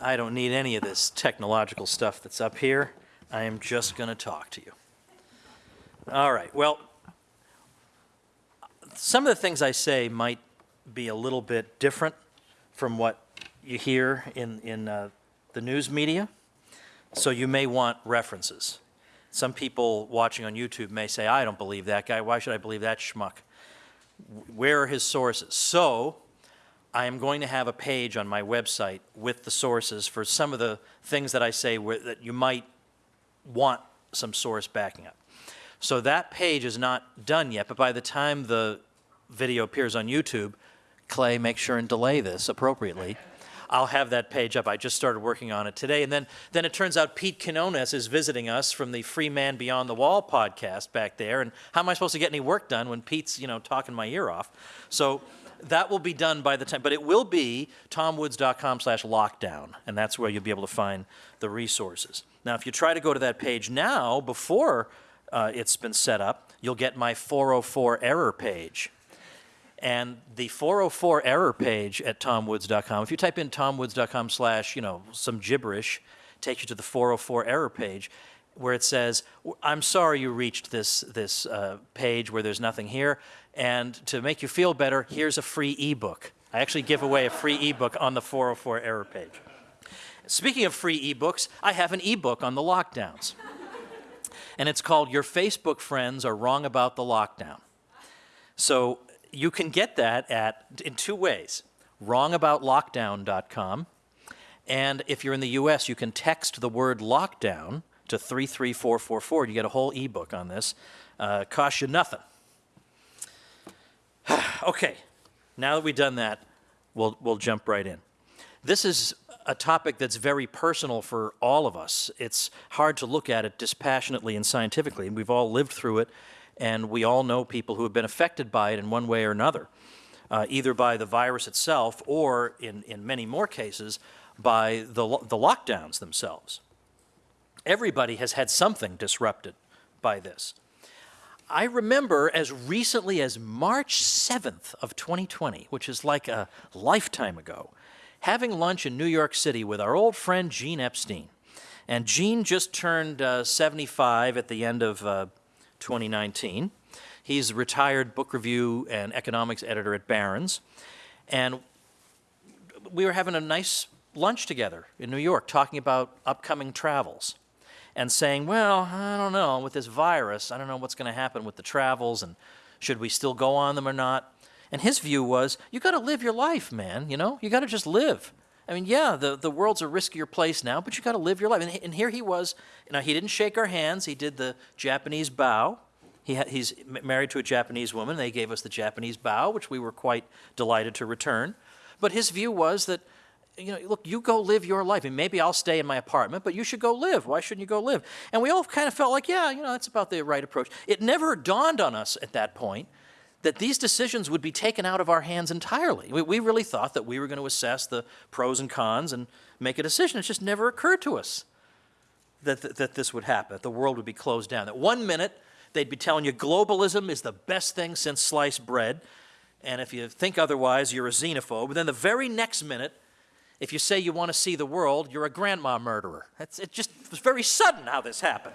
I don't need any of this technological stuff that's up here. I am just going to talk to you. All right, well, some of the things I say might be a little bit different from what you hear in, in uh, the news media, so you may want references. Some people watching on YouTube may say, I don't believe that guy. Why should I believe that schmuck? Where are his sources? So I am going to have a page on my website with the sources for some of the things that I say where, that you might want some source backing up. So that page is not done yet, but by the time the video appears on YouTube, Clay, make sure and delay this appropriately. I'll have that page up. I just started working on it today. And then, then it turns out Pete Quinones is visiting us from the Free Man Beyond the Wall podcast back there. And how am I supposed to get any work done when Pete's, you know, talking my ear off? So that will be done by the time, but it will be tomwoods.com slash lockdown, and that's where you'll be able to find the resources. Now, if you try to go to that page now, before uh, it's been set up, you'll get my 404 error page. And the 404 error page at tomwoods.com, if you type in tomwoods.com slash, you know, some gibberish, takes you to the 404 error page where it says, I'm sorry you reached this, this uh, page where there's nothing here. And to make you feel better, here's a free ebook. I actually give away a free ebook on the 404 error page. Speaking of free ebooks, I have an ebook on the lockdowns. and it's called Your Facebook Friends Are Wrong About the Lockdown. So you can get that at in two ways. wrongaboutlockdown.com and if you're in the US, you can text the word lockdown to 33444. You get a whole ebook on this. Uh, costs you nothing. Okay, now that we've done that, we'll, we'll jump right in. This is a topic that's very personal for all of us. It's hard to look at it dispassionately and scientifically, and we've all lived through it, and we all know people who have been affected by it in one way or another, uh, either by the virus itself or, in, in many more cases, by the, the lockdowns themselves. Everybody has had something disrupted by this. I remember as recently as March 7th of 2020, which is like a lifetime ago, having lunch in New York City with our old friend Gene Epstein. And Gene just turned uh, 75 at the end of uh, 2019. He's a retired book review and economics editor at Barron's. And we were having a nice lunch together in New York talking about upcoming travels and saying, well, I don't know, with this virus, I don't know what's going to happen with the travels and should we still go on them or not. And his view was, you got to live your life, man, you know? You got to just live. I mean, yeah, the, the world's a riskier place now, but you got to live your life. And, and, here he was, you know, he didn't shake our hands. He did the Japanese bow. He he's married to a Japanese woman. They gave us the Japanese bow, which we were quite delighted to return. But his view was that you know, look, you go live your life. And maybe I'll stay in my apartment, but you should go live. Why shouldn't you go live? And we all kind of felt like, yeah, you know, that's about the right approach. It never dawned on us at that point that these decisions would be taken out of our hands entirely. We, we really thought that we were going to assess the pros and cons and make a decision. It just never occurred to us that, that, that this would happen, that the world would be closed down. That one minute they'd be telling you globalism is the best thing since sliced bread, and if you think otherwise, you're a xenophobe. And then the very next minute, if you say you want to see the world, you're a grandma murderer. It just was very sudden how this happened.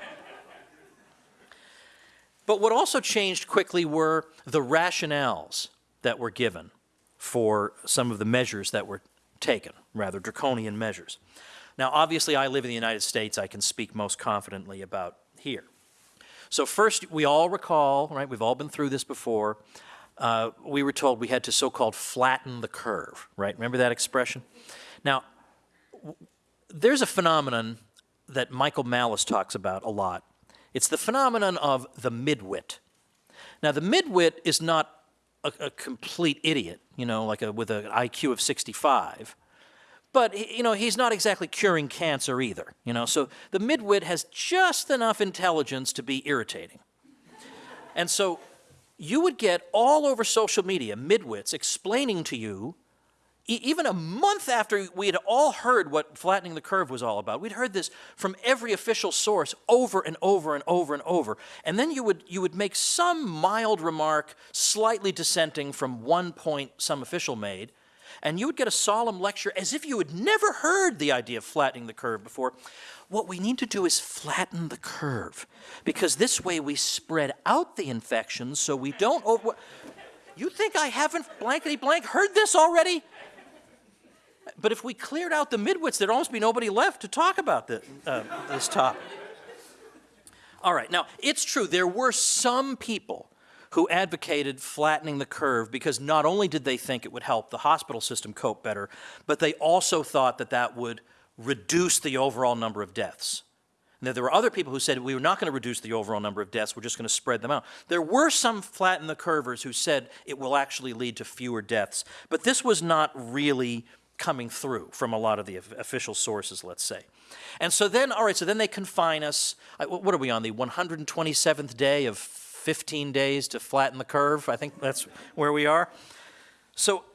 But what also changed quickly were the rationales that were given for some of the measures that were taken, rather draconian measures. Now, obviously, I live in the United States. I can speak most confidently about here. So first, we all recall, right, we've all been through this before, uh, we were told we had to so-called flatten the curve, right? Remember that expression? Now, there's a phenomenon that Michael Malice talks about a lot. It's the phenomenon of the midwit. Now, the midwit is not a, a complete idiot, you know, like a, with an IQ of 65. But, you know, he's not exactly curing cancer either, you know. So the midwit has just enough intelligence to be irritating. and so you would get all over social media midwits explaining to you even a month after we had all heard what flattening the curve was all about, we'd heard this from every official source over and over and over and over. And then you would, you would make some mild remark, slightly dissenting from one point some official made, and you would get a solemn lecture as if you had never heard the idea of flattening the curve before. What we need to do is flatten the curve, because this way we spread out the infections so we don't over. You think I haven't blankety blank heard this already? But if we cleared out the midwits, there'd almost be nobody left to talk about the, uh, this topic. All right, now it's true, there were some people who advocated flattening the curve because not only did they think it would help the hospital system cope better, but they also thought that that would reduce the overall number of deaths. Now, there were other people who said we were not going to reduce the overall number of deaths, we're just going to spread them out. There were some flatten the curvers who said it will actually lead to fewer deaths, but this was not really coming through from a lot of the official sources, let's say. And so then, all right, so then they confine us. What are we on, the 127th day of 15 days to flatten the curve? I think that's where we are. So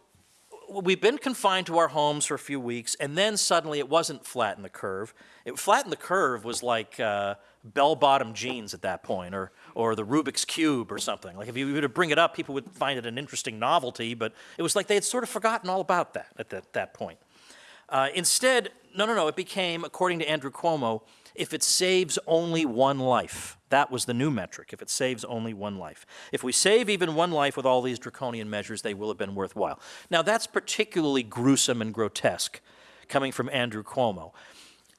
we've been confined to our homes for a few weeks, and then suddenly it wasn't flatten the curve. It flatten the curve was like uh, bell-bottom jeans at that point, or or the Rubik's cube or something. Like if you were to bring it up, people would find it an interesting novelty, but it was like they had sort of forgotten all about that at that, that point. Uh, instead, no, no, no, it became, according to Andrew Cuomo, if it saves only one life. That was the new metric, if it saves only one life. If we save even one life with all these draconian measures, they will have been worthwhile. Now, that's particularly gruesome and grotesque coming from Andrew Cuomo.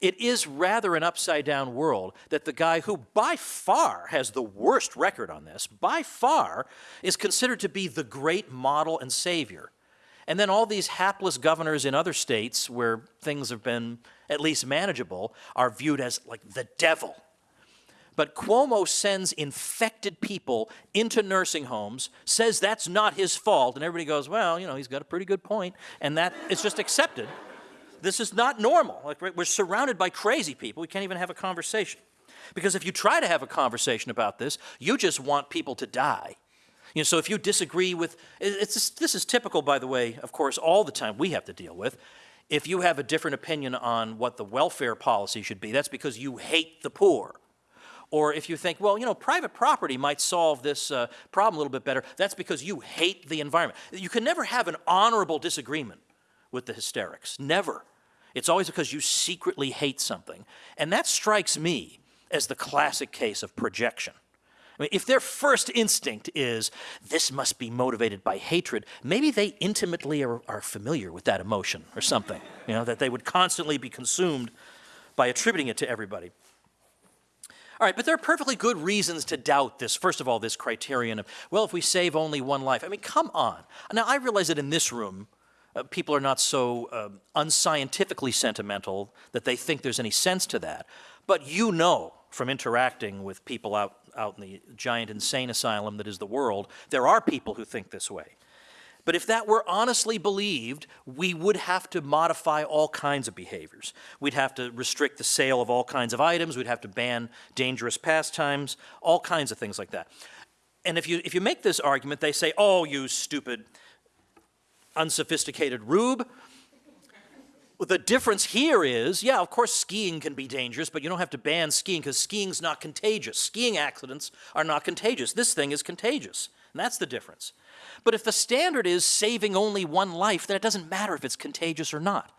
It is rather an upside down world that the guy who by far has the worst record on this, by far, is considered to be the great model and savior. And then all these hapless governors in other states where things have been at least manageable are viewed as like the devil. But Cuomo sends infected people into nursing homes, says that's not his fault, and everybody goes, well, you know, he's got a pretty good point, and that is just accepted. This is not normal. Like we're surrounded by crazy people. We can't even have a conversation. Because if you try to have a conversation about this, you just want people to die. You know, so if you disagree with, it's, this is typical, by the way, of course, all the time we have to deal with. If you have a different opinion on what the welfare policy should be, that's because you hate the poor. Or if you think, well, you know, private property might solve this uh, problem a little bit better, that's because you hate the environment. You can never have an honorable disagreement with the hysterics. Never. It's always because you secretly hate something. And that strikes me as the classic case of projection. I mean, if their first instinct is, this must be motivated by hatred, maybe they intimately are, are, familiar with that emotion or something, you know, that they would constantly be consumed by attributing it to everybody. All right, but there are perfectly good reasons to doubt this, first of all, this criterion of, well, if we save only one life. I mean, come on. Now, I realize that in this room, uh, people are not so uh, unscientifically sentimental that they think there's any sense to that. But you know from interacting with people out, out in the giant insane asylum that is the world, there are people who think this way. But if that were honestly believed, we would have to modify all kinds of behaviors. We'd have to restrict the sale of all kinds of items, we'd have to ban dangerous pastimes, all kinds of things like that. And if you, if you make this argument, they say, oh, you stupid, unsophisticated rube, the difference here is, yeah, of course skiing can be dangerous, but you don't have to ban skiing because skiing's not contagious. Skiing accidents are not contagious. This thing is contagious, and that's the difference. But if the standard is saving only one life, then it doesn't matter if it's contagious or not.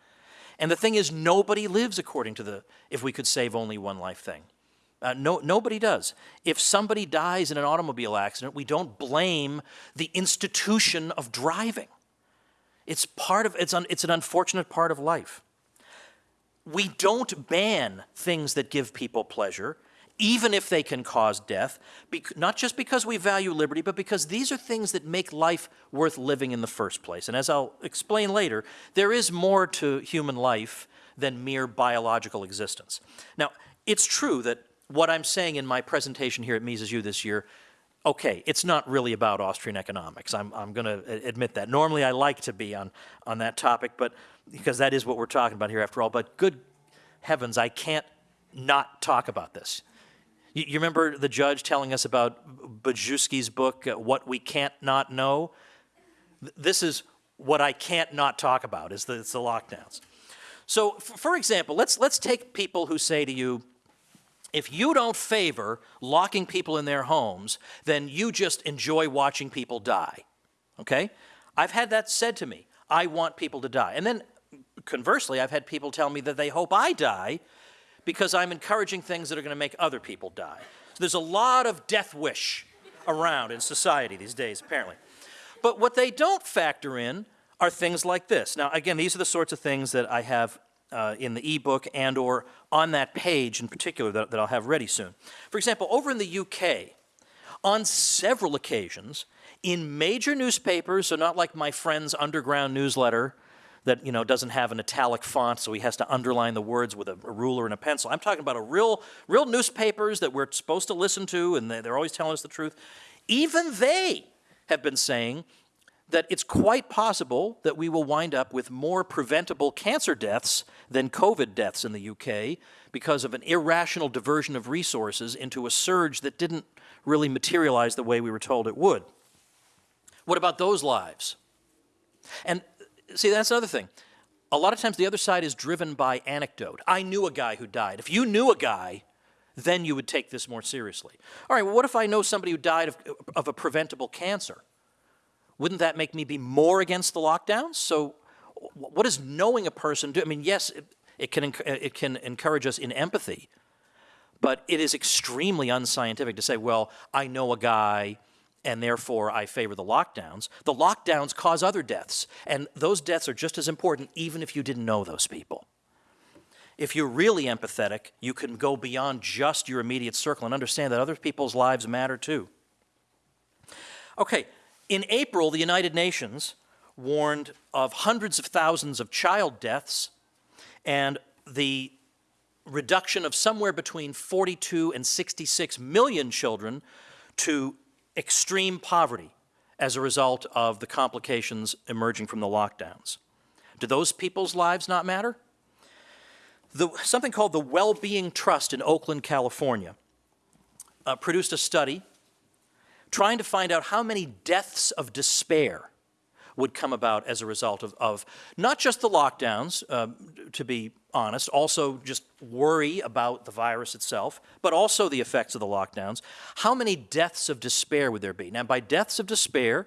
And the thing is, nobody lives according to the if we could save only one life thing. Uh, no, nobody does. If somebody dies in an automobile accident, we don't blame the institution of driving. It's part of, it's, un, it's an unfortunate part of life. We don't ban things that give people pleasure, even if they can cause death, not just because we value liberty, but because these are things that make life worth living in the first place. And as I'll explain later, there is more to human life than mere biological existence. Now, it's true that what I'm saying in my presentation here at Mises U this year okay, it's not really about Austrian economics. I'm, I'm going to admit that. Normally I like to be on, on that topic, but because that is what we're talking about here after all. But good heavens, I can't not talk about this. You, you remember the judge telling us about Budziszewski's book, uh, What We Can't Not Know? This is what I can't not talk about, is the, it's the lockdowns. So, for example, let's, let's take people who say to you, if you don't favor locking people in their homes, then you just enjoy watching people die. Okay? I've had that said to me. I want people to die. And then conversely, I've had people tell me that they hope I die because I'm encouraging things that are going to make other people die. So there's a lot of death wish around in society these days, apparently. But what they don't factor in are things like this. Now, again, these are the sorts of things that I have uh, in the ebook and or on that page in particular that, that I'll have ready soon. For example, over in the UK, on several occasions, in major newspapers, so not like my friend's underground newsletter that you know doesn't have an italic font, so he has to underline the words with a, a, ruler and a pencil. I'm talking about a real, real newspapers that we're supposed to listen to, and they, they're always telling us the truth. Even they have been saying that it's quite possible that we will wind up with more preventable cancer deaths than COVID deaths in the UK because of an irrational diversion of resources into a surge that didn't really materialize the way we were told it would. What about those lives? And see, that's another thing. A lot of times the other side is driven by anecdote. I knew a guy who died. If you knew a guy, then you would take this more seriously. All right, well, what if I know somebody who died of, of a preventable cancer? Wouldn't that make me be more against the lockdowns? So what does knowing a person do? I mean, yes, it, it, can, it can encourage us in empathy, but it is extremely unscientific to say, well, I know a guy and therefore I favor the lockdowns. The lockdowns cause other deaths, and those deaths are just as important even if you didn't know those people. If you're really empathetic, you can go beyond just your immediate circle and understand that other people's lives matter too. Okay, in April, the United Nations warned of hundreds of thousands of child deaths and the reduction of somewhere between 42 and 66 million children to extreme poverty as a result of the complications emerging from the lockdowns. Do those people's lives not matter? The, something called the Well-Being Trust in Oakland, California, uh, produced a study trying to find out how many deaths of despair would come about as a result of, of not just the lockdowns, uh, to be honest, also just worry about the virus itself, but also the effects of the lockdowns. How many deaths of despair would there be? Now, by deaths of despair,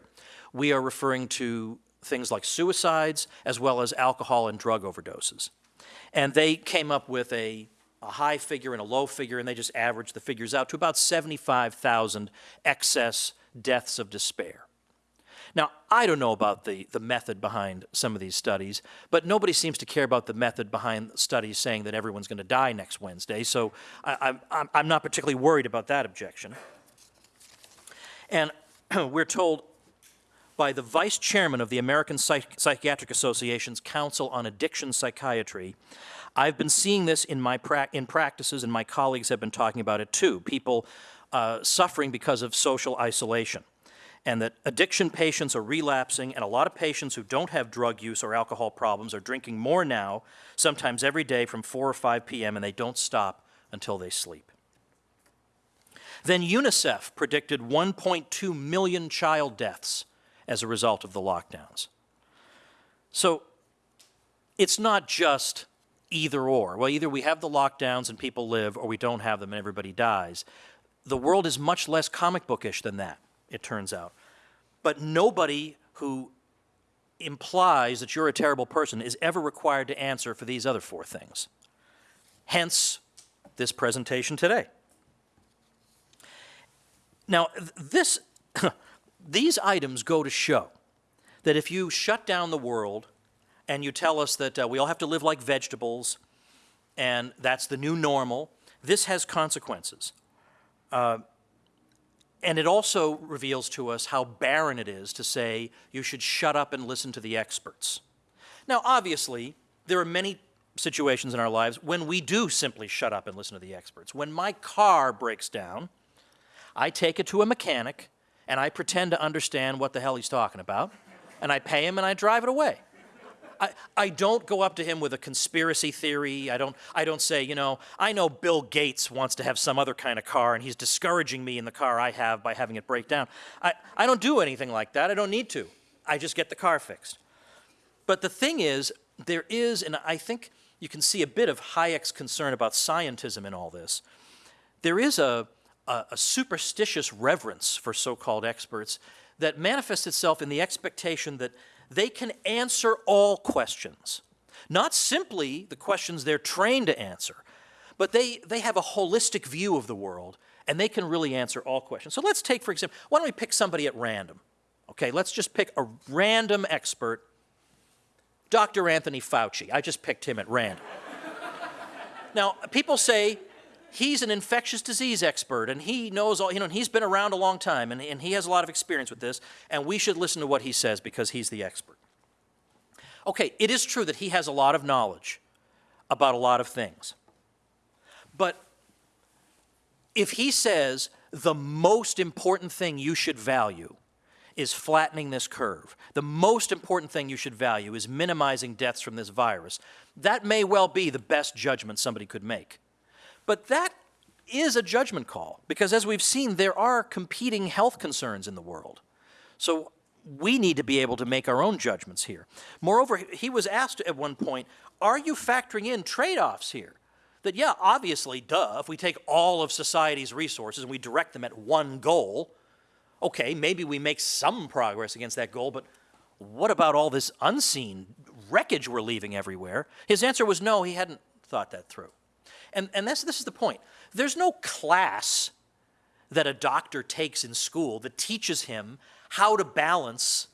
we are referring to things like suicides as well as alcohol and drug overdoses. And they came up with a a high figure and a low figure, and they just averaged the figures out to about 75,000 excess deaths of despair. Now, I don't know about the, the method behind some of these studies, but nobody seems to care about the method behind studies saying that everyone's going to die next Wednesday, so I, I'm, I'm not particularly worried about that objection. And we're told by the vice chairman of the American Psych Psychiatric Association's Council on Addiction Psychiatry I've been seeing this in my pra in practices, and my colleagues have been talking about it too. People uh, suffering because of social isolation, and that addiction patients are relapsing, and a lot of patients who don't have drug use or alcohol problems are drinking more now, sometimes every day from 4 or 5 p.m., and they don't stop until they sleep. Then UNICEF predicted 1.2 million child deaths as a result of the lockdowns. So it's not just either or. Well, either we have the lockdowns and people live, or we don't have them and everybody dies. The world is much less comic bookish than that, it turns out. But nobody who implies that you're a terrible person is ever required to answer for these other four things. Hence, this presentation today. Now, this, these items go to show that if you shut down the world and you tell us that uh, we all have to live like vegetables, and that's the new normal. This has consequences. Uh, and it also reveals to us how barren it is to say you should shut up and listen to the experts. Now, obviously, there are many situations in our lives when we do simply shut up and listen to the experts. When my car breaks down, I take it to a mechanic and I pretend to understand what the hell he's talking about, and I pay him and I drive it away. I, I don't go up to him with a conspiracy theory. I don't, I don't say, you know, I know Bill Gates wants to have some other kind of car and he's discouraging me in the car I have by having it break down. I, I don't do anything like that. I don't need to. I just get the car fixed. But the thing is, there is, and I think you can see a bit of Hayek's concern about scientism in all this. There is a, a, a superstitious reverence for so-called experts that manifests itself in the expectation that they can answer all questions. Not simply the questions they're trained to answer, but they, they have a holistic view of the world and they can really answer all questions. So let's take, for example, why don't we pick somebody at random? Okay, let's just pick a random expert, Dr. Anthony Fauci. I just picked him at random. now, people say he's an infectious disease expert and he knows all, you know, and he's been around a long time and, and he has a lot of experience with this, and we should listen to what he says because he's the expert. Okay, it is true that he has a lot of knowledge about a lot of things. But if he says the most important thing you should value is flattening this curve, the most important thing you should value is minimizing deaths from this virus, that may well be the best judgment somebody could make. But that is a judgment call because as we've seen, there are competing health concerns in the world. So we need to be able to make our own judgments here. Moreover, he was asked at one point, are you factoring in trade-offs here? that, yeah, obviously, duh, if we take all of society's resources and we direct them at one goal, okay, maybe we make some progress against that goal, but what about all this unseen wreckage we're leaving everywhere? His answer was no, he hadn't thought that through. And, and this, is the point. There's no class that a doctor takes in school that teaches him how to balance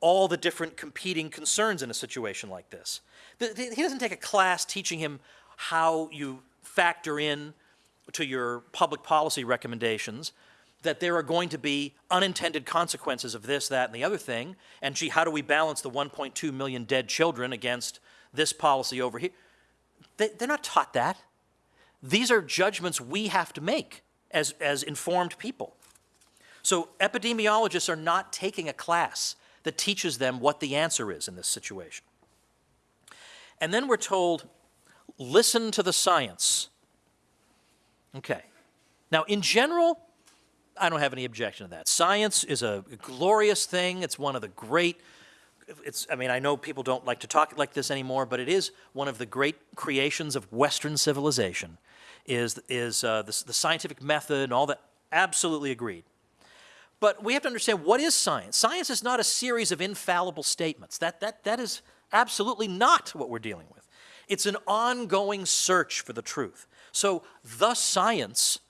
all the different competing concerns in a situation like this. He doesn't take a class teaching him how you factor in to your public policy recommendations that there are going to be unintended consequences of this, that, and the other thing, and gee, how do we balance the 1.2 million dead children against this policy over here? They, they're not taught that. These are judgments we have to make as, as informed people. So epidemiologists are not taking a class that teaches them what the answer is in this situation. And then we're told listen to the science. Okay. Now, in general, I don't have any objection to that. Science is a glorious thing. It's one of the great, it's, I mean, I know people don't like to talk like this anymore, but it is one of the great creations of Western civilization, is, is uh, the, the scientific method and all that. Absolutely agreed. But we have to understand what is science? Science is not a series of infallible statements. That, that, that is absolutely not what we're dealing with. It's an ongoing search for the truth. So the science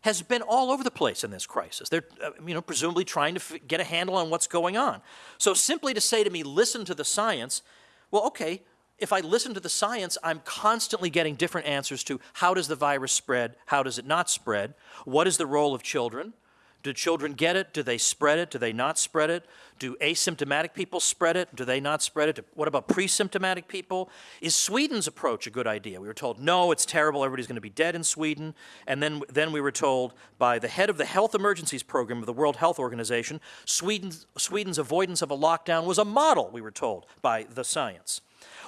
has been all over the place in this crisis. They're, uh, you know, presumably trying to get a handle on what's going on. So simply to say to me, listen to the science, well, okay, if I listen to the science, I'm constantly getting different answers to how does the virus spread, how does it not spread, what is the role of children, do children get it? Do they spread it? Do they not spread it? Do asymptomatic people spread it? Do they not spread it? What about pre-symptomatic people? Is Sweden's approach a good idea? We were told, no, it's terrible, everybody's going to be dead in Sweden. And then, then we were told by the head of the Health Emergencies Program of the World Health Organization, Sweden's, Sweden's avoidance of a lockdown was a model, we were told, by the science.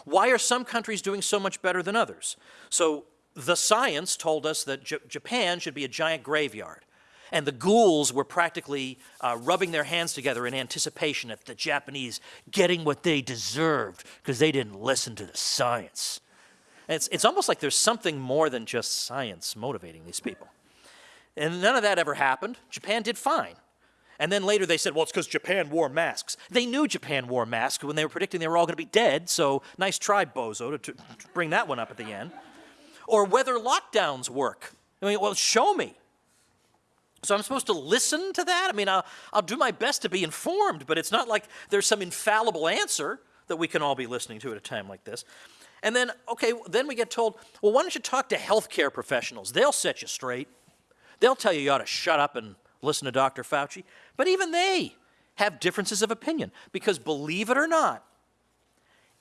Why are some countries doing so much better than others? So the science told us that J Japan should be a giant graveyard and the ghouls were practically uh, rubbing their hands together in anticipation of the Japanese getting what they deserved because they didn't listen to the science. It's, it's almost like there's something more than just science motivating these people. And none of that ever happened. Japan did fine. And then later they said, well, it's because Japan wore masks. They knew Japan wore masks when they were predicting they were all going to be dead, so nice try, Bozo, to, to bring that one up at the end. Or whether lockdowns work. I mean, well, show me. So I'm supposed to listen to that? I mean, I'll, I'll do my best to be informed, but it's not like there's some infallible answer that we can all be listening to at a time like this. And then, okay, then we get told, well, why don't you talk to healthcare professionals? They'll set you straight. They'll tell you you ought to shut up and listen to Dr. Fauci. But even they have differences of opinion because believe it or not,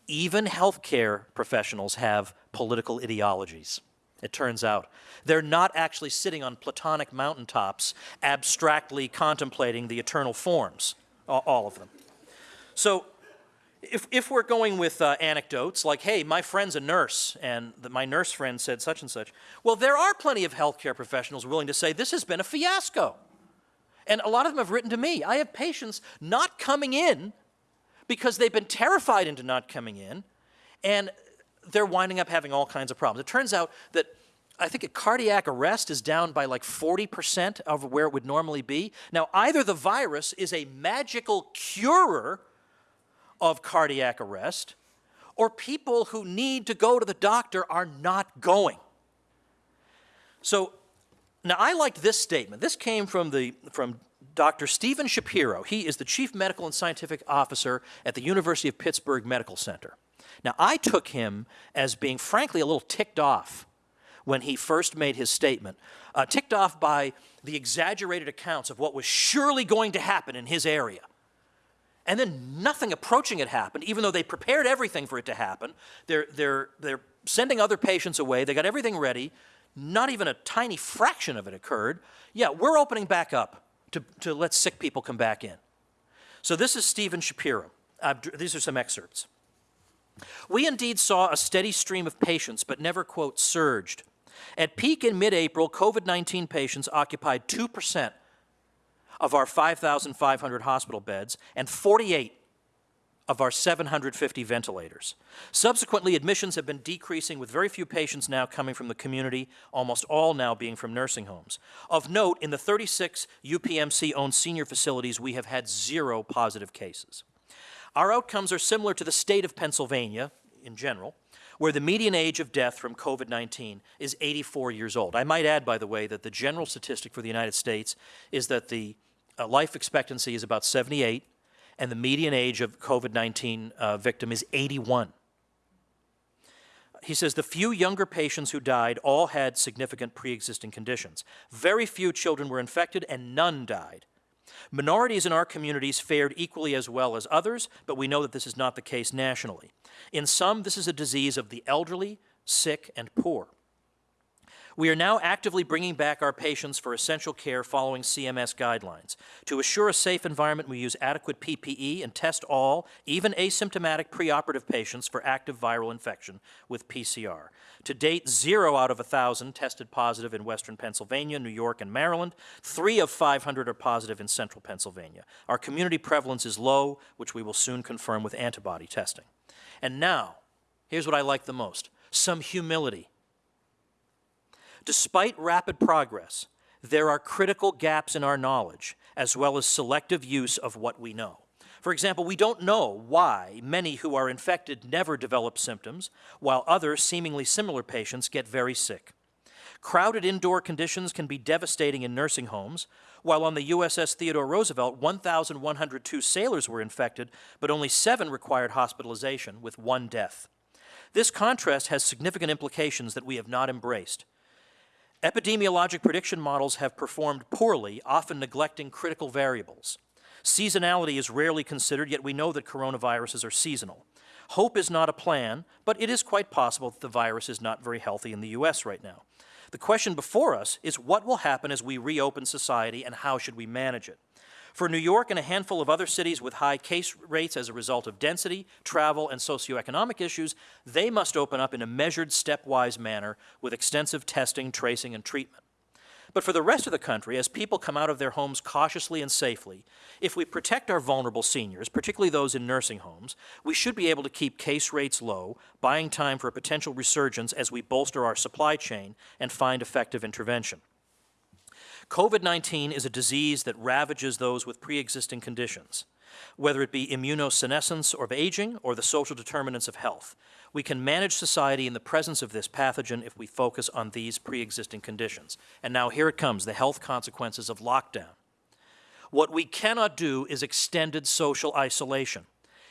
even healthcare professionals have political ideologies it turns out. They're not actually sitting on platonic mountaintops abstractly contemplating the eternal forms, all of them. So if, if we're going with uh, anecdotes like, hey, my friend's a nurse, and the, my nurse friend said such and such, well, there are plenty of healthcare professionals willing to say this has been a fiasco. And a lot of them have written to me. I have patients not coming in because they've been terrified into not coming in, and they're winding up having all kinds of problems. It turns out that I think a cardiac arrest is down by like 40% of where it would normally be. Now, either the virus is a magical curer of cardiac arrest, or people who need to go to the doctor are not going. So now I liked this statement. This came from, the, from Dr. Steven Shapiro. He is the Chief Medical and Scientific Officer at the University of Pittsburgh Medical Center. Now, I took him as being, frankly, a little ticked off when he first made his statement, uh, ticked off by the exaggerated accounts of what was surely going to happen in his area. And then nothing approaching it happened, even though they prepared everything for it to happen. They're, they're, they're sending other patients away, they got everything ready. Not even a tiny fraction of it occurred. Yeah, we're opening back up to, to let sick people come back in. So this is Steven Shapiro. Uh, these are some excerpts. We indeed saw a steady stream of patients, but never, quote, surged. At peak in mid April, COVID 19 patients occupied 2% of our 5,500 hospital beds and 48 of our 750 ventilators. Subsequently, admissions have been decreasing with very few patients now coming from the community, almost all now being from nursing homes. Of note, in the 36 UPMC-owned senior facilities, we have had zero positive cases. Our outcomes are similar to the state of Pennsylvania in general, where the median age of death from COVID-19 is 84 years old. I might add, by the way, that the general statistic for the United States is that the uh, life expectancy is about 78, and the median age of COVID-19 uh, victim is 81. He says the few younger patients who died all had significant pre-existing conditions. Very few children were infected and none died. Minorities in our communities fared equally as well as others, but we know that this is not the case nationally. In some, this is a disease of the elderly, sick, and poor. We are now actively bringing back our patients for essential care following CMS guidelines. To assure a safe environment, we use adequate PPE and test all, even asymptomatic preoperative patients for active viral infection with PCR. To date, zero out of 1,000 tested positive in western Pennsylvania, New York, and Maryland. Three of 500 are positive in central Pennsylvania. Our community prevalence is low, which we will soon confirm with antibody testing. And now, here's what I like the most, some humility. Despite rapid progress, there are critical gaps in our knowledge, as well as selective use of what we know. For example, we don't know why many who are infected never develop symptoms, while other seemingly similar patients get very sick. Crowded indoor conditions can be devastating in nursing homes. While on the USS Theodore Roosevelt, 1,102 sailors were infected, but only seven required hospitalization, with one death. This contrast has significant implications that we have not embraced. Epidemiologic prediction models have performed poorly, often neglecting critical variables. Seasonality is rarely considered, yet we know that coronaviruses are seasonal. Hope is not a plan, but it is quite possible that the virus is not very healthy in the U.S. right now. The question before us is what will happen as we reopen society and how should we manage it? For New York and a handful of other cities with high case rates as a result of density, travel, and socioeconomic issues, they must open up in a measured, stepwise manner with extensive testing, tracing, and treatment. But for the rest of the country, as people come out of their homes cautiously and safely, if we protect our vulnerable seniors, particularly those in nursing homes, we should be able to keep case rates low, buying time for a potential resurgence as we bolster our supply chain and find effective intervention. COVID-19 is a disease that ravages those with pre-existing conditions, whether it be immunosenescence or aging or the social determinants of health. We can manage society in the presence of this pathogen if we focus on these pre-existing conditions. And now here it comes, the health consequences of lockdown. What we cannot do is extended social isolation.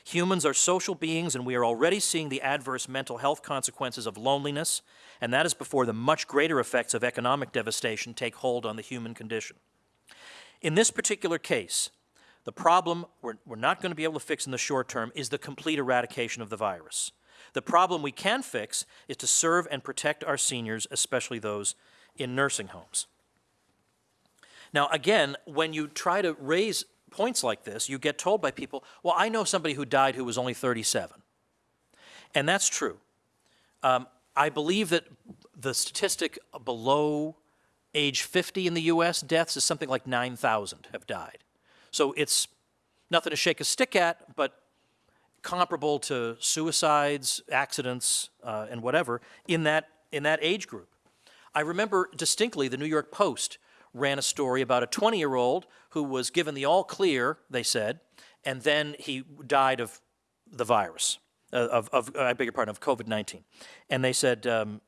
Humans are social beings, and we are already seeing the adverse mental health consequences of loneliness, and that is before the much greater effects of economic devastation take hold on the human condition. In this particular case, the problem we're, we're not going to be able to fix in the short term is the complete eradication of the virus. The problem we can fix is to serve and protect our seniors, especially those in nursing homes. Now, again, when you try to raise points like this, you get told by people, well, I know somebody who died who was only 37. And that's true. Um, I believe that the statistic below age 50 in the US deaths is something like 9,000 have died. So it's nothing to shake a stick at, but comparable to suicides, accidents, uh, and whatever in that, in that age group. I remember distinctly the New York Post ran a story about a 20-year-old who was given the all clear, they said, and then he died of the virus, uh, of, of I beg your pardon, of COVID 19. And they said, um,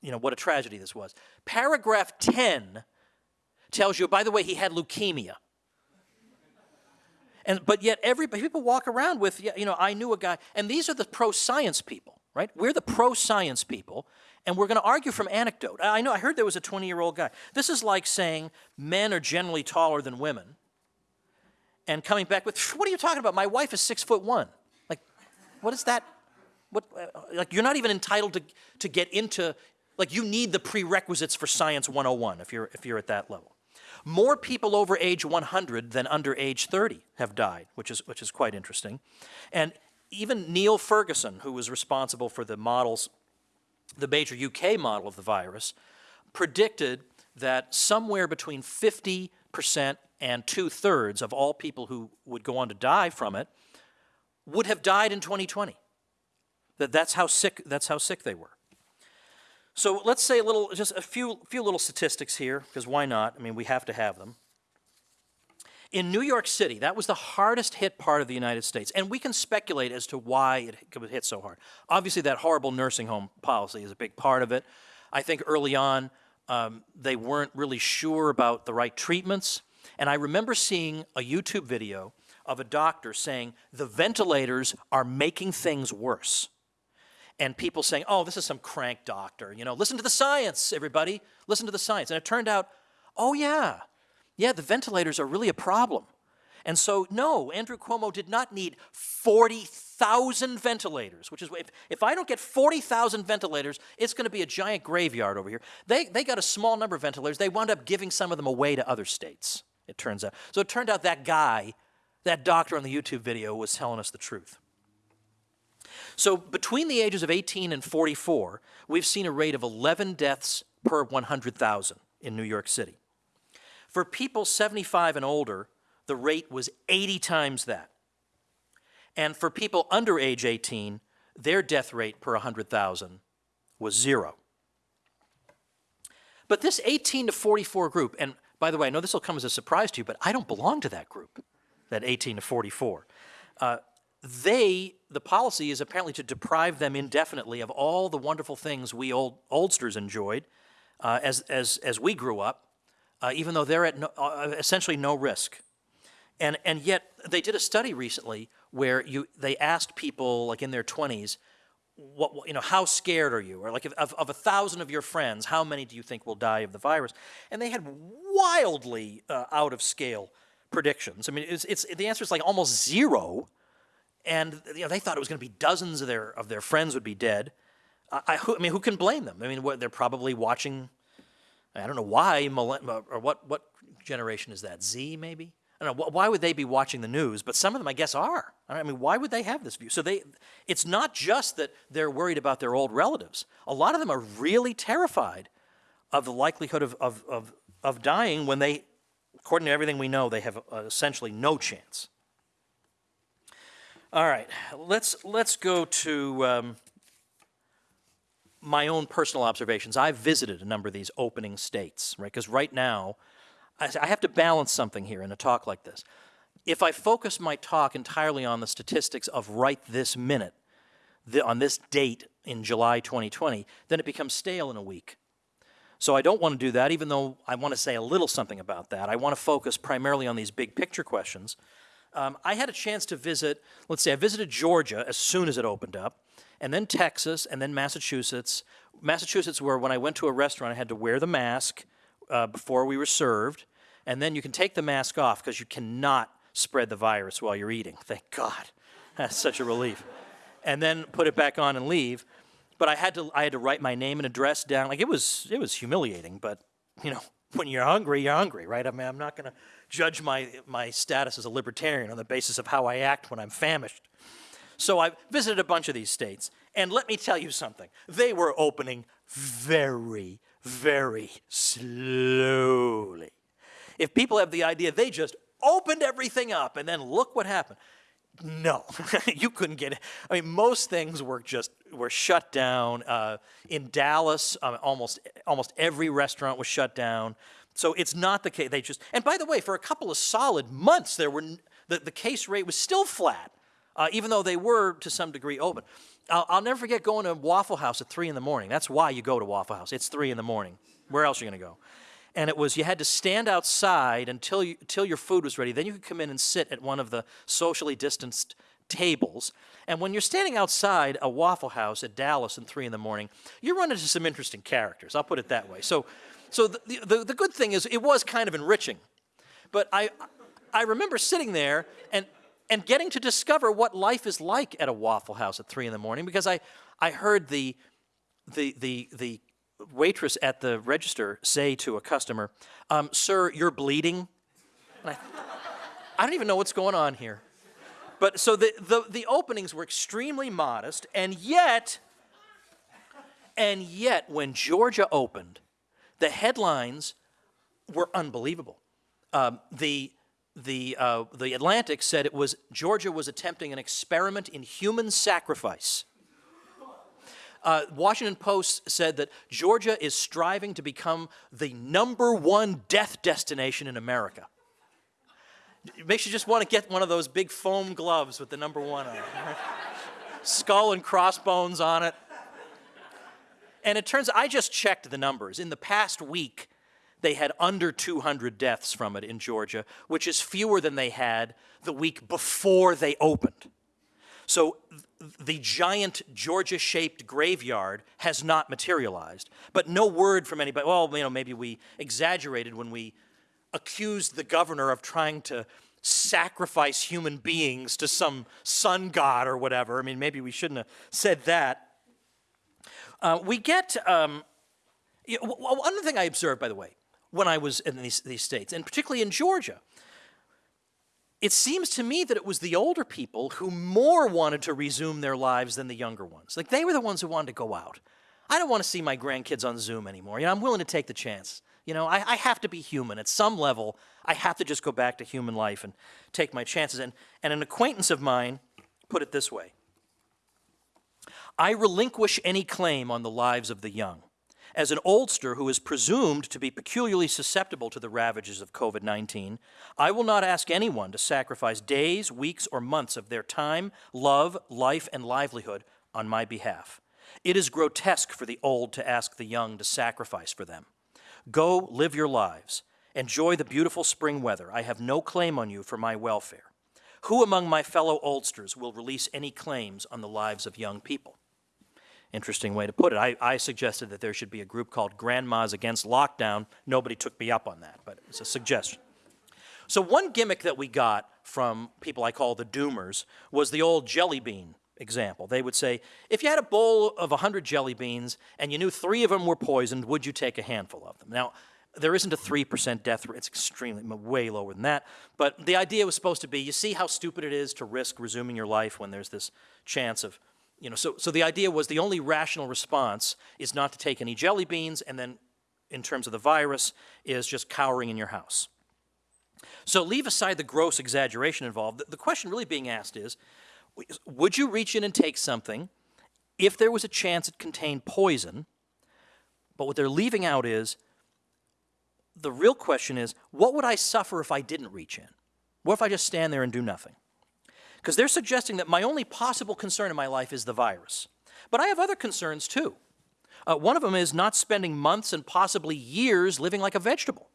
you know, what a tragedy this was. Paragraph 10 tells you, by the way, he had leukemia. And, but yet, every, people walk around with, you know, I knew a guy, and these are the pro science people, right? We're the pro science people, and we're going to argue from anecdote. I know, I heard there was a 20 year old guy. This is like saying men are generally taller than women, and coming back with, what are you talking about? My wife is six foot one. Like, what is that? What, uh, like, you're not even entitled to, to get into, like, you need the prerequisites for Science 101 if you're, if you're at that level. More people over age 100 than under age 30 have died, which is, which is quite interesting. And even Neil Ferguson, who was responsible for the models, the major UK model of the virus, predicted that somewhere between 50% and two thirds of all people who would go on to die from it would have died in 2020. That that's how sick, that's how sick they were. So let's say a little, just a few, few little statistics here, because why not? I mean, we have to have them. In New York City, that was the hardest hit part of the United States, and we can speculate as to why it hit so hard. Obviously, that horrible nursing home policy is a big part of it. I think early on, um, they weren't really sure about the right treatments, and I remember seeing a YouTube video of a doctor saying the ventilators are making things worse and people saying, oh, this is some crank doctor. You know, listen to the science, everybody. Listen to the science. And it turned out, oh, yeah, yeah, the ventilators are really a problem. And so, no, Andrew Cuomo did not need 40,000 ventilators, which is, if, if I don't get 40,000 ventilators, it's going to be a giant graveyard over here. They, they got a small number of ventilators. They wound up giving some of them away to other states, it turns out. So it turned out that guy, that doctor on the YouTube video, was telling us the truth. So between the ages of 18 and 44, we've seen a rate of 11 deaths per 100,000 in New York City. For people 75 and older, the rate was 80 times that. And for people under age 18, their death rate per 100,000 was zero. But this 18 to 44 group, and by the way, I know this will come as a surprise to you, but I don't belong to that group, that 18 to 44. Uh, they, the policy is apparently to deprive them indefinitely of all the wonderful things we old, oldsters enjoyed uh, as, as, as we grew up, uh, even though they're at no, uh, essentially no risk. And, and yet, they did a study recently where you, they asked people like in their 20s, what, you know, how scared are you? Or like, of, of a thousand of your friends, how many do you think will die of the virus? And they had wildly uh, out of scale predictions. I mean, it's, it's, the answer is like almost zero and you know, they thought it was going to be dozens of their of their friends would be dead. I, I, I mean, who can blame them? I mean, what, they're probably watching. I don't know why, or what what generation is that? Z maybe. I don't know. Why would they be watching the news? But some of them, I guess, are. I mean, why would they have this view? So they, it's not just that they're worried about their old relatives. A lot of them are really terrified of the likelihood of, of, of, of dying when they, according to everything we know, they have uh, essentially no chance. All right, let's let's go to um, my own personal observations. I've visited a number of these opening states, right? Because right now, I, I have to balance something here in a talk like this. If I focus my talk entirely on the statistics of right this minute, the, on this date in July 2020, then it becomes stale in a week. So I don't want to do that, even though I want to say a little something about that. I want to focus primarily on these big picture questions um, I had a chance to visit, let's say I visited Georgia as soon as it opened up, and then Texas, and then Massachusetts. Massachusetts where when I went to a restaurant I had to wear the mask uh, before we were served, and then you can take the mask off because you cannot spread the virus while you're eating. Thank God. That's such a relief. And then put it back on and leave. But I had to I had to write my name and address down. Like it was it was humiliating, but you know, when you're hungry, you're hungry, right? I mean, I'm not going to judge my, my status as a libertarian on the basis of how I act when I'm famished. So I visited a bunch of these states, and let me tell you something. They were opening very, very slowly. If people have the idea they just opened everything up and then look what happened. No, you couldn't get it. I mean, most things were just were shut down. Uh, in Dallas, um, almost almost every restaurant was shut down. So it's not the case. They just, and by the way, for a couple of solid months, there were, the, the case rate was still flat uh, even though they were to some degree open. I'll, I'll never forget going to Waffle House at 3 in the morning. That's why you go to Waffle House. It's 3 in the morning. Where else are you going to go? And it was you had to stand outside until, you, until your food was ready. Then you could come in and sit at one of the socially distanced tables. And when you're standing outside a Waffle House at Dallas at 3 in the morning, you run into some interesting characters. I'll put it that way. So, so the, the, the good thing is it was kind of enriching. But I, I remember sitting there and, and getting to discover what life is like at a Waffle House at 3 in the morning because I, I heard the, the, the, the waitress at the register say to a customer, um, Sir, you're bleeding. I, I don't even know what's going on here. But so the, the, the openings were extremely modest, and yet, and yet, when Georgia opened, the headlines were unbelievable. Um, the, the, uh, the Atlantic said it was Georgia was attempting an experiment in human sacrifice. Uh, Washington Post said that Georgia is striving to become the number one death destination in America. It makes you just want to get one of those big foam gloves with the number one on it. Skull and crossbones on it. And it turns, I just checked the numbers. In the past week, they had under 200 deaths from it in Georgia, which is fewer than they had the week before they opened. So the giant Georgia-shaped graveyard has not materialized, but no word from anybody, well, you know, maybe we exaggerated when we accused the governor of trying to sacrifice human beings to some sun god or whatever. I mean, maybe we shouldn't have said that. Uh, we get, um, you one thing I observed, by the way, when I was in these, these states, and particularly in Georgia, it seems to me that it was the older people who more wanted to resume their lives than the younger ones. Like they were the ones who wanted to go out. I don't want to see my grandkids on Zoom anymore. You know, I'm willing to take the chance. You know, I, I, have to be human. At some level, I have to just go back to human life and take my chances. And, and an acquaintance of mine put it this way I relinquish any claim on the lives of the young. As an oldster who is presumed to be peculiarly susceptible to the ravages of COVID 19, I will not ask anyone to sacrifice days, weeks, or months of their time, love, life, and livelihood on my behalf. It is grotesque for the old to ask the young to sacrifice for them. Go live your lives. Enjoy the beautiful spring weather. I have no claim on you for my welfare. Who among my fellow oldsters will release any claims on the lives of young people? Interesting way to put it. I, I suggested that there should be a group called Grandmas Against Lockdown. Nobody took me up on that, but it's a suggestion. So one gimmick that we got from people I call the doomers was the old jelly bean example. They would say, if you had a bowl of 100 jelly beans and you knew three of them were poisoned, would you take a handful of them? Now, there isn't a 3% death rate. It's extremely, way lower than that. But the idea was supposed to be, you see how stupid it is to risk resuming your life when there's this chance of, you know, so, so the idea was the only rational response is not to take any jelly beans, and then in terms of the virus, is just cowering in your house. So leave aside the gross exaggeration involved. The, the question really being asked is, would you reach in and take something if there was a chance it contained poison? But what they're leaving out is the real question is what would I suffer if I didn't reach in? What if I just stand there and do nothing? Because they're suggesting that my only possible concern in my life is the virus. But I have other concerns too. Uh, one of them is not spending months and possibly years living like a vegetable.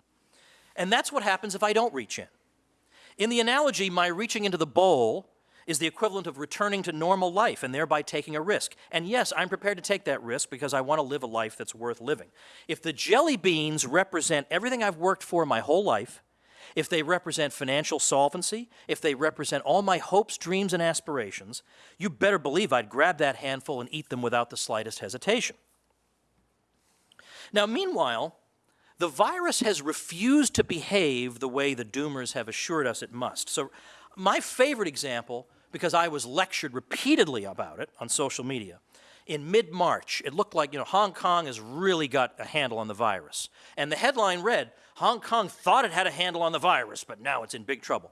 And that's what happens if I don't reach in. In the analogy, my reaching into the bowl is the equivalent of returning to normal life and thereby taking a risk. And yes, I'm prepared to take that risk because I want to live a life that's worth living. If the jelly beans represent everything I've worked for my whole life, if they represent financial solvency, if they represent all my hopes, dreams, and aspirations, you better believe I'd grab that handful and eat them without the slightest hesitation. Now, meanwhile, the virus has refused to behave the way the doomers have assured us it must. So, my favorite example because I was lectured repeatedly about it on social media. In mid-March, it looked like, you know, Hong Kong has really got a handle on the virus. And the headline read, Hong Kong thought it had a handle on the virus, but now it's in big trouble.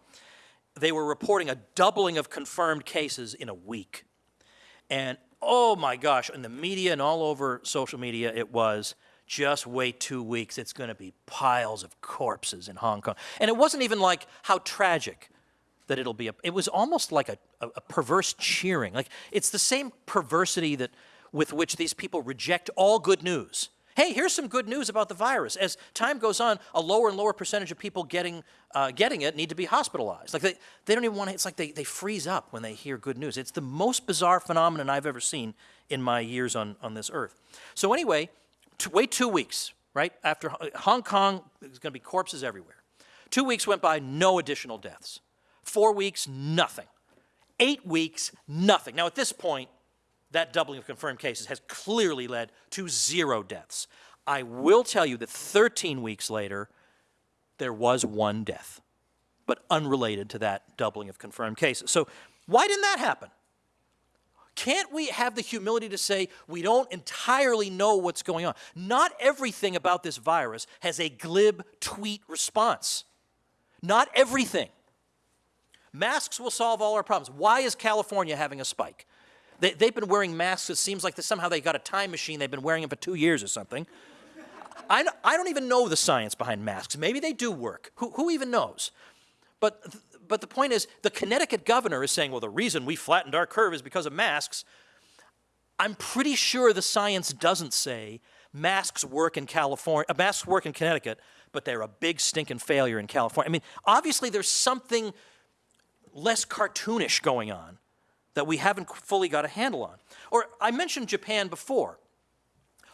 They were reporting a doubling of confirmed cases in a week. And oh my gosh, in the media and all over social media, it was just wait two weeks, it's going to be piles of corpses in Hong Kong. And it wasn't even like how tragic that it'll be a, it was almost like a, a, a perverse cheering. Like it's the same perversity that with which these people reject all good news. Hey, here's some good news about the virus. As time goes on, a lower and lower percentage of people getting, uh, getting it need to be hospitalized. Like they, they don't even want to, it's like they, they freeze up when they hear good news. It's the most bizarre phenomenon I've ever seen in my years on, on this earth. So anyway, to wait two weeks, right? After Hong Kong, there's going to be corpses everywhere. Two weeks went by, no additional deaths. Four weeks, nothing. Eight weeks, nothing. Now, at this point, that doubling of confirmed cases has clearly led to zero deaths. I will tell you that 13 weeks later, there was one death, but unrelated to that doubling of confirmed cases. So, why didn't that happen? Can't we have the humility to say we don't entirely know what's going on? Not everything about this virus has a glib tweet response. Not everything. Masks will solve all our problems. Why is California having a spike? They, have been wearing masks. It seems like somehow they got a time machine. They've been wearing them for two years or something. I, I don't even know the science behind masks. Maybe they do work. Who, who even knows? But but the point is, the Connecticut governor is saying, well, the reason we flattened our curve is because of masks. I'm pretty sure the science doesn't say masks work in California, uh, masks work in Connecticut, but they're a big stinking failure in California. I mean, obviously there's something less cartoonish going on that we haven't fully got a handle on. Or I mentioned Japan before.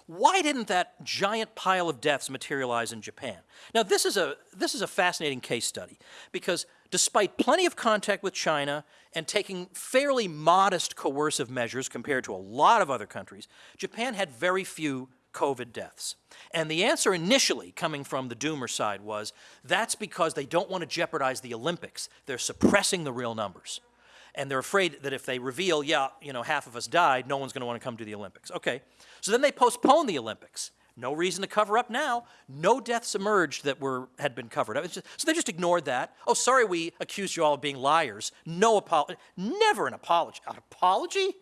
Why didn't that giant pile of deaths materialize in Japan? Now, this is a, this is a fascinating case study because despite plenty of contact with China and taking fairly modest coercive measures compared to a lot of other countries, Japan had very few COVID deaths. And the answer initially coming from the doomer side was that's because they don't want to jeopardize the Olympics. They're suppressing the real numbers and they're afraid that if they reveal, yeah, you know, half of us died, no one's going to want to come to the Olympics. Okay, so then they postponed the Olympics. No reason to cover up now. No deaths emerged that were had been covered up. So they just ignored that. Oh, sorry, we accused you all of being liars. No apology. Never an apology. An apology?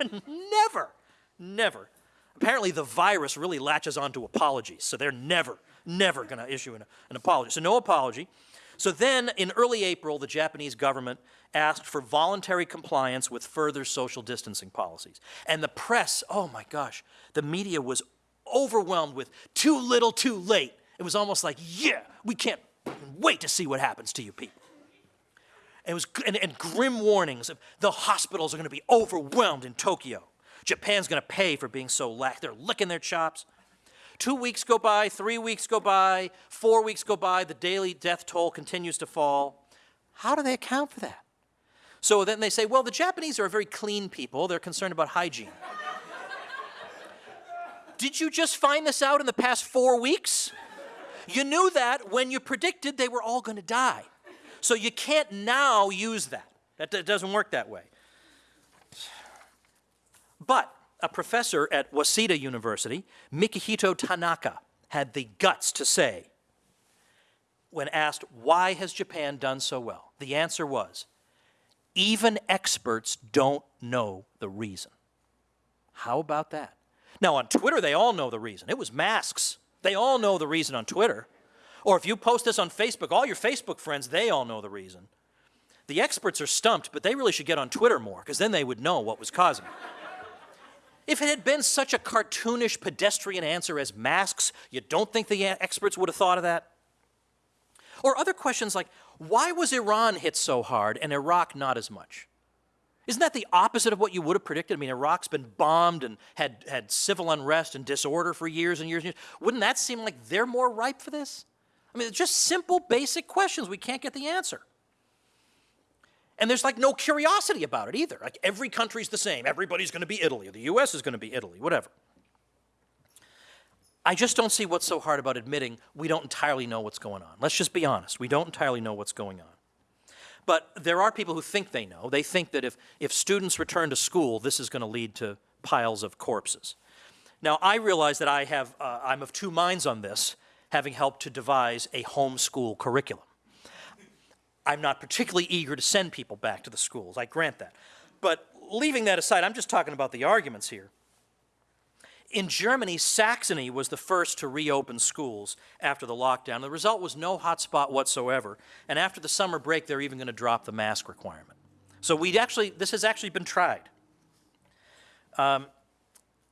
never, never. Apparently, the virus really latches onto apologies, so they're never, never going to issue an, an apology. So no apology. So then, in early April, the Japanese government asked for voluntary compliance with further social distancing policies. And the press, oh my gosh, the media was overwhelmed with too little, too late. It was almost like, yeah, we can't wait to see what happens to you people. It was and, and grim warnings of the hospitals are going to be overwhelmed in Tokyo. Japan's going to pay for being so lax. They're licking their chops. Two weeks go by, three weeks go by, four weeks go by, the daily death toll continues to fall. How do they account for that? So then they say, well, the Japanese are a very clean people. They're concerned about hygiene. Did you just find this out in the past four weeks? You knew that when you predicted they were all going to die. So you can't now use that. That doesn't work that way. But a professor at Waseda University, Mikihito Tanaka, had the guts to say, when asked, why has Japan done so well? The answer was, even experts don't know the reason. How about that? Now, on Twitter, they all know the reason. It was masks. They all know the reason on Twitter. Or if you post this on Facebook, all your Facebook friends, they all know the reason. The experts are stumped, but they really should get on Twitter more, because then they would know what was causing it. If it had been such a cartoonish, pedestrian answer as masks, you don't think the experts would have thought of that? Or other questions like, why was Iran hit so hard and Iraq not as much? Isn't that the opposite of what you would have predicted? I mean, Iraq's been bombed and had, had civil unrest and disorder for years and years and years. Wouldn't that seem like they're more ripe for this? I mean, it's just simple, basic questions. We can't get the answer. And there's like no curiosity about it either. Like every country's the same. Everybody's going to be Italy. The US is going to be Italy, whatever. I just don't see what's so hard about admitting we don't entirely know what's going on. Let's just be honest. We don't entirely know what's going on. But there are people who think they know. They think that if, if students return to school, this is going to lead to piles of corpses. Now, I realize that I have, uh, I'm of two minds on this, having helped to devise a homeschool curriculum. I'm not particularly eager to send people back to the schools, I grant that. But leaving that aside, I'm just talking about the arguments here in Germany, Saxony was the first to reopen schools after the lockdown. The result was no hotspot whatsoever. And after the summer break, they're even going to drop the mask requirement. So we actually, this has actually been tried. Um,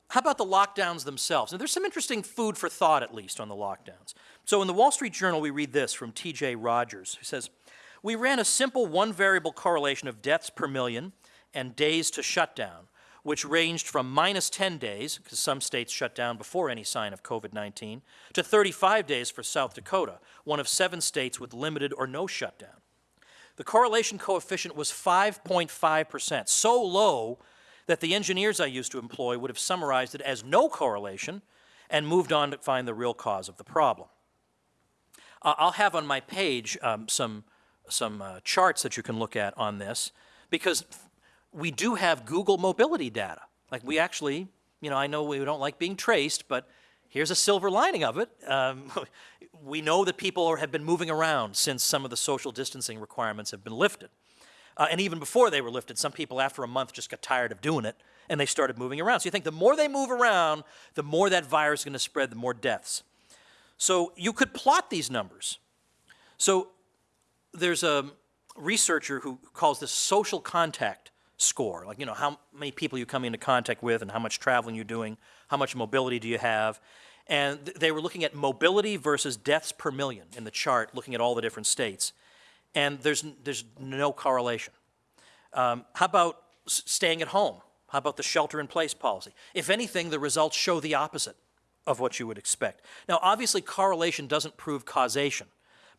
how about the lockdowns themselves? Now, there's some interesting food for thought, at least, on the lockdowns. So in the Wall Street Journal, we read this from T.J. Rogers, who says, We ran a simple one variable correlation of deaths per million and days to shutdown, which ranged from minus 10 days, because some states shut down before any sign of COVID 19, to 35 days for South Dakota, one of seven states with limited or no shutdown. The correlation coefficient was 5.5%, so low that the engineers I used to employ would have summarized it as no correlation and moved on to find the real cause of the problem. Uh, I'll have on my page um, some, some uh, charts that you can look at on this because we do have Google mobility data. Like we actually, you know, I know we don't like being traced, but here's a silver lining of it. Um, we know that people have been moving around since some of the social distancing requirements have been lifted. Uh, and even before they were lifted, some people after a month just got tired of doing it and they started moving around. So you think the more they move around, the more that virus is going to spread, the more deaths. So you could plot these numbers. So there's a researcher who calls this social contact score, like, you know, how many people you come into contact with and how much traveling you're doing, how much mobility do you have. And th they were looking at mobility versus deaths per million in the chart, looking at all the different states. And there's, there's no correlation. Um, how about staying at home? How about the shelter in place policy? If anything, the results show the opposite of what you would expect. Now, obviously, correlation doesn't prove causation,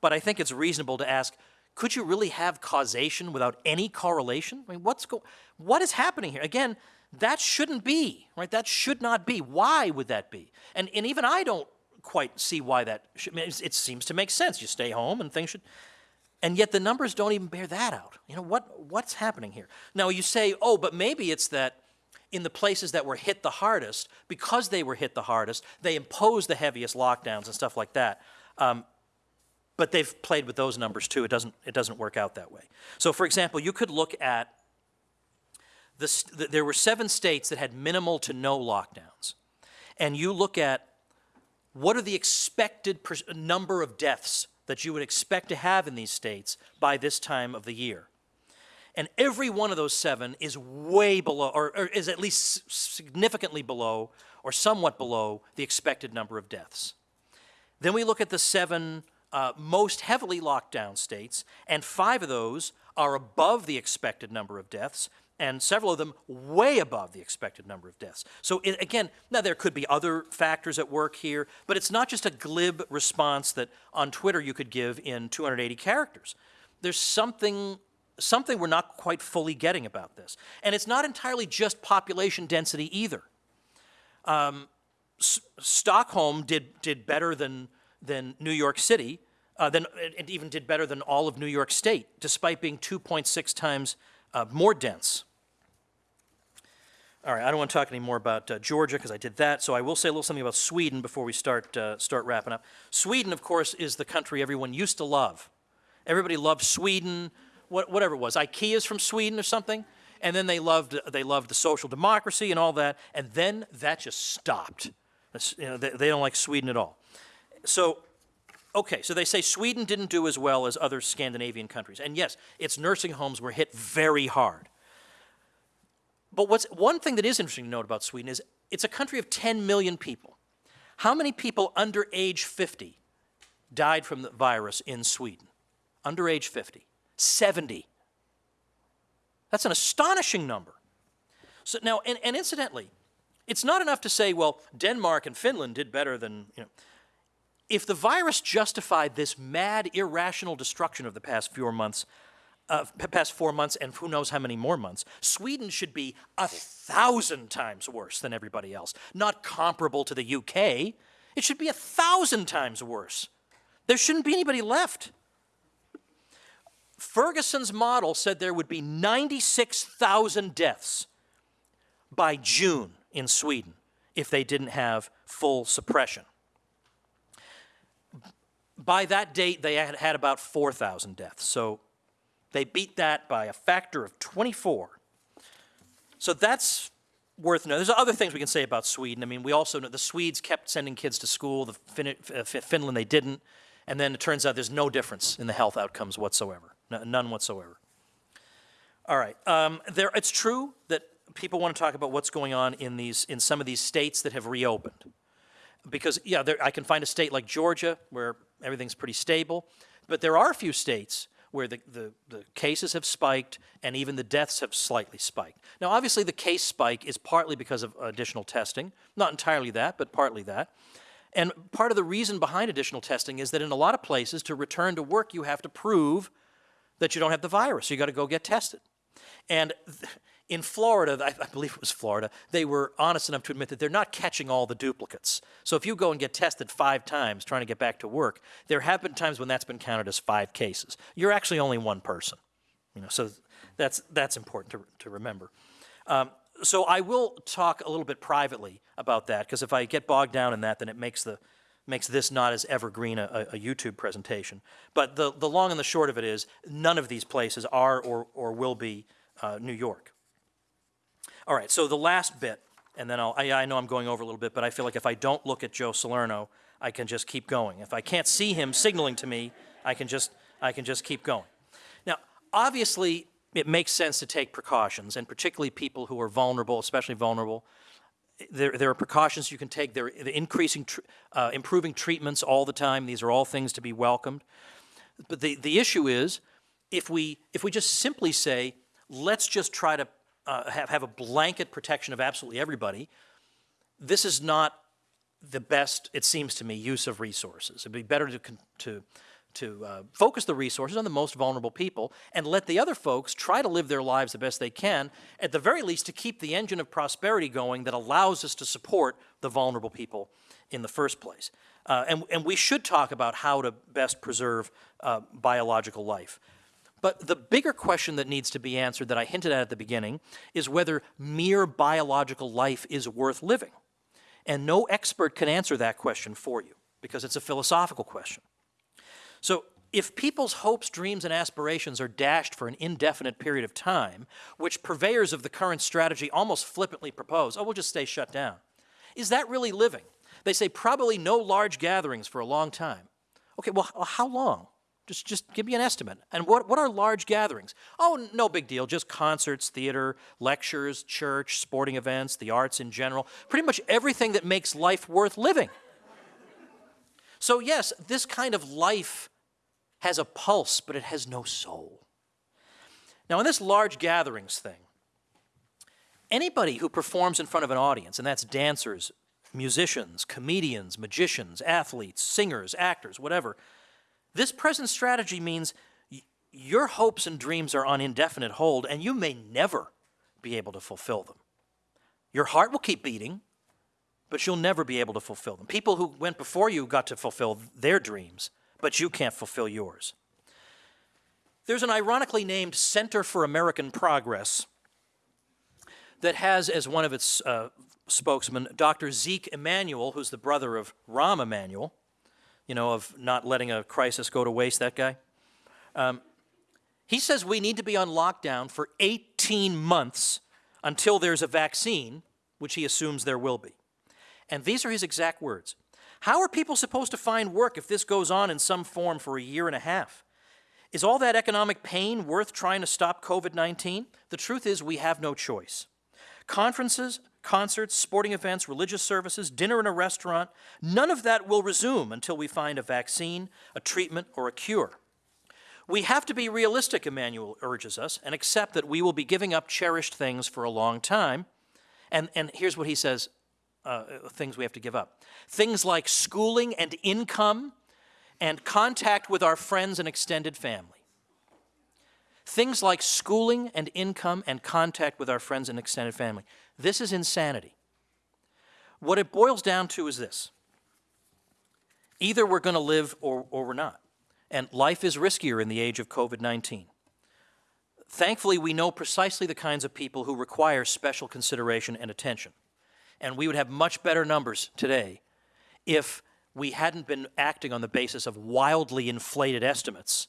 but I think it's reasonable to ask could you really have causation without any correlation? I mean, what's go what is happening here? Again, that shouldn't be, right? That should not be. Why would that be? And, and even I don't quite see why that should, it seems to make sense. You stay home and things should, and yet the numbers don't even bear that out. You know, what, what's happening here? Now you say, oh, but maybe it's that in the places that were hit the hardest, because they were hit the hardest, they imposed the heaviest lockdowns and stuff like that. Um, but they've played with those numbers too. It doesn't, it doesn't work out that way. So for example, you could look at, this, there were seven states that had minimal to no lockdowns. And you look at what are the expected number of deaths that you would expect to have in these states by this time of the year. And every one of those seven is way below, or, or is at least significantly below, or somewhat below, the expected number of deaths. Then we look at the seven uh, most heavily locked down states, and five of those are above the expected number of deaths, and several of them way above the expected number of deaths. So it, again, now there could be other factors at work here, but it's not just a glib response that on Twitter you could give in 280 characters. There's something something we're not quite fully getting about this. And it's not entirely just population density either. Um, Stockholm did, did better than than New York City, uh, then it even did better than all of New York State, despite being 2.6 times uh, more dense. All right, I don't want to talk anymore about uh, Georgia because I did that, so I will say a little something about Sweden before we start, uh, start wrapping up. Sweden, of course, is the country everyone used to love. Everybody loved Sweden, what, whatever it was. IKEA's from Sweden or something, and then they loved, they loved the social democracy and all that, and then that just stopped. You know, they, they don't like Sweden at all so, okay, so they say Sweden didn't do as well as other Scandinavian countries. And yes, its nursing homes were hit very hard. But what's one thing that is interesting to note about Sweden is it's a country of 10 million people. How many people under age 50 died from the virus in Sweden? Under age 50. 70. That's an astonishing number. So now, and, and incidentally, it's not enough to say, well, Denmark and Finland did better than, you know, if the virus justified this mad, irrational destruction of the past four months, uh, past four months and who knows how many more months, Sweden should be a thousand times worse than everybody else. Not comparable to the UK. It should be a thousand times worse. There shouldn't be anybody left. Ferguson's model said there would be 96,000 deaths by June in Sweden if they didn't have full suppression by that date, they had had about 4,000 deaths. So they beat that by a factor of 24. So that's worth noting. There's other things we can say about Sweden. I mean, we also know the Swedes kept sending kids to school. The fin- uh, Finland they didn't, and then it turns out there's no difference in the health outcomes whatsoever, none whatsoever. All right, um, there. It's true that people want to talk about what's going on in these in some of these states that have reopened, because yeah, there, I can find a state like Georgia where everything's pretty stable, but there are a few states where the, the, the cases have spiked and even the deaths have slightly spiked. Now, obviously, the case spike is partly because of additional testing, not entirely that, but partly that. And part of the reason behind additional testing is that in a lot of places, to return to work, you have to prove that you don't have the virus. You got to go get tested. And in Florida, I, I believe it was Florida, they were honest enough to admit that they're not catching all the duplicates. So if you go and get tested five times trying to get back to work, there have been times when that's been counted as five cases. You're actually only one person. You know, so that's that's important to, to remember. Um, so I will talk a little bit privately about that because if I get bogged down in that, then it makes the makes this not as evergreen a, a YouTube presentation. But the the long and the short of it is, none of these places are or or will be uh, New York. All right, so the last bit, and then I'll, I, I know I'm going over a little bit, but I feel like if I don't look at Joe Salerno, I can just keep going. If I can't see him signaling to me, I can just, I can just keep going. Now, obviously, it makes sense to take precautions, and particularly people who are vulnerable, especially vulnerable. There, there are precautions you can take. There are increasing, uh, improving treatments all the time. These are all things to be welcomed. But the, the issue is, if we, if we just simply say, let's just try to uh, have, have a blanket protection of absolutely everybody, this is not the best, it seems to me, use of resources. It'd be better to, to, to uh, focus the resources on the most vulnerable people and let the other folks try to live their lives the best they can, at the very least to keep the engine of prosperity going that allows us to support the vulnerable people in the first place. Uh, and, and we should talk about how to best preserve uh, biological life. But the bigger question that needs to be answered that I hinted at at the beginning is whether mere biological life is worth living. And no expert can answer that question for you because it's a philosophical question. So, if people's hopes, dreams, and aspirations are dashed for an indefinite period of time, which purveyors of the current strategy almost flippantly propose, oh, we'll just stay shut down, is that really living? They say probably no large gatherings for a long time. Okay, well, how long? Just, just give me an estimate. And what, what are large gatherings? Oh, no big deal. Just concerts, theater, lectures, church, sporting events, the arts in general. Pretty much everything that makes life worth living. So, yes, this kind of life has a pulse, but it has no soul. Now, in this large gatherings thing, anybody who performs in front of an audience, and that's dancers, musicians, comedians, magicians, athletes, singers, actors, whatever, this present strategy means your hopes and dreams are on indefinite hold, and you may never be able to fulfill them. Your heart will keep beating, but you'll never be able to fulfill them. People who went before you got to fulfill their dreams, but you can't fulfill yours. There's an ironically named Center for American Progress that has as one of its uh, spokesmen Dr. Zeke Emanuel, who's the brother of Rahm Emanuel, you know, of not letting a crisis go to waste, that guy. Um, he says we need to be on lockdown for 18 months until there's a vaccine, which he assumes there will be. And these are his exact words. How are people supposed to find work if this goes on in some form for a year and a half? Is all that economic pain worth trying to stop COVID 19? The truth is, we have no choice. Conferences, concerts, sporting events, religious services, dinner in a restaurant, none of that will resume until we find a vaccine, a treatment, or a cure. We have to be realistic, Emanuel urges us, and accept that we will be giving up cherished things for a long time. And, and here's what he says uh, things we have to give up things like schooling and income and contact with our friends and extended family. Things like schooling and income and contact with our friends and extended family. This is insanity. What it boils down to is this either we're going to live or, or we're not. And life is riskier in the age of COVID 19. Thankfully, we know precisely the kinds of people who require special consideration and attention. And we would have much better numbers today if we hadn't been acting on the basis of wildly inflated estimates.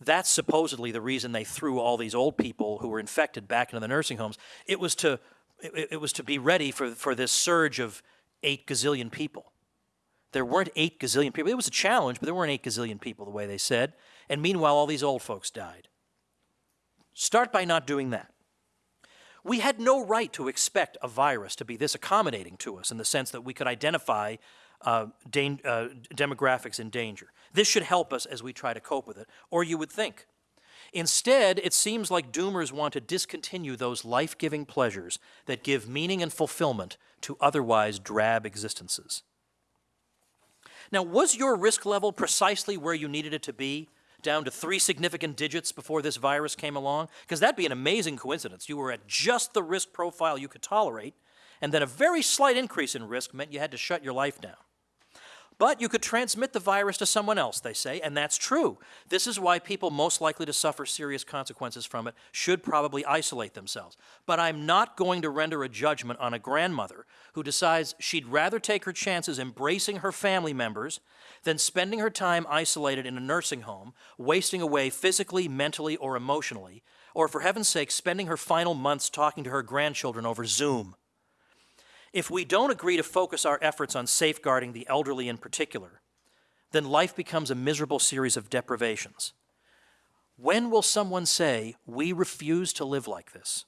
That's supposedly the reason they threw all these old people who were infected back into the nursing homes. It was to it, it was to be ready for, for this surge of eight gazillion people. There weren't eight gazillion people. It was a challenge, but there weren't eight gazillion people, the way they said. And meanwhile, all these old folks died. Start by not doing that. We had no right to expect a virus to be this accommodating to us in the sense that we could identify uh, uh, demographics in danger. This should help us as we try to cope with it, or you would think. Instead, it seems like doomers want to discontinue those life giving pleasures that give meaning and fulfillment to otherwise drab existences. Now, was your risk level precisely where you needed it to be, down to three significant digits before this virus came along? Because that'd be an amazing coincidence. You were at just the risk profile you could tolerate, and then a very slight increase in risk meant you had to shut your life down. But you could transmit the virus to someone else, they say, and that's true. This is why people most likely to suffer serious consequences from it should probably isolate themselves. But I'm not going to render a judgment on a grandmother who decides she'd rather take her chances embracing her family members than spending her time isolated in a nursing home, wasting away physically, mentally, or emotionally, or for heaven's sake, spending her final months talking to her grandchildren over Zoom. If we don't agree to focus our efforts on safeguarding the elderly in particular, then life becomes a miserable series of deprivations. When will someone say, We refuse to live like this?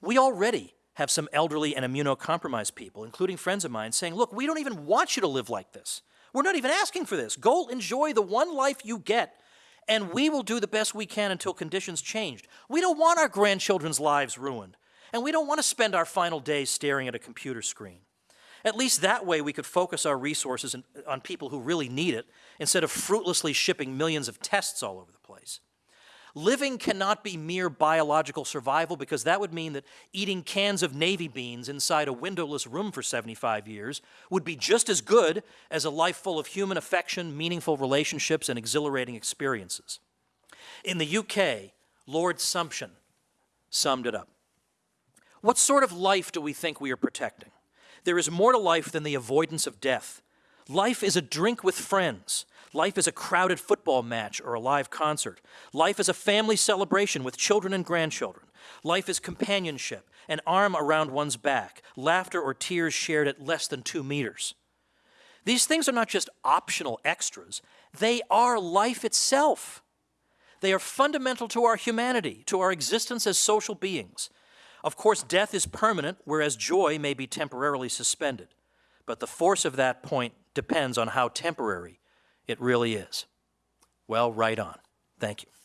We already have some elderly and immunocompromised people, including friends of mine, saying, Look, we don't even want you to live like this. We're not even asking for this. Go enjoy the one life you get, and we will do the best we can until conditions change. We don't want our grandchildren's lives ruined. And we don't want to spend our final days staring at a computer screen. At least that way we could focus our resources on people who really need it instead of fruitlessly shipping millions of tests all over the place. Living cannot be mere biological survival because that would mean that eating cans of navy beans inside a windowless room for 75 years would be just as good as a life full of human affection, meaningful relationships, and exhilarating experiences. In the UK, Lord Sumption summed it up. What sort of life do we think we are protecting? There is more to life than the avoidance of death. Life is a drink with friends. Life is a crowded football match or a live concert. Life is a family celebration with children and grandchildren. Life is companionship, an arm around one's back, laughter or tears shared at less than two meters. These things are not just optional extras, they are life itself. They are fundamental to our humanity, to our existence as social beings. Of course, death is permanent, whereas joy may be temporarily suspended. But the force of that point depends on how temporary it really is. Well, right on. Thank you.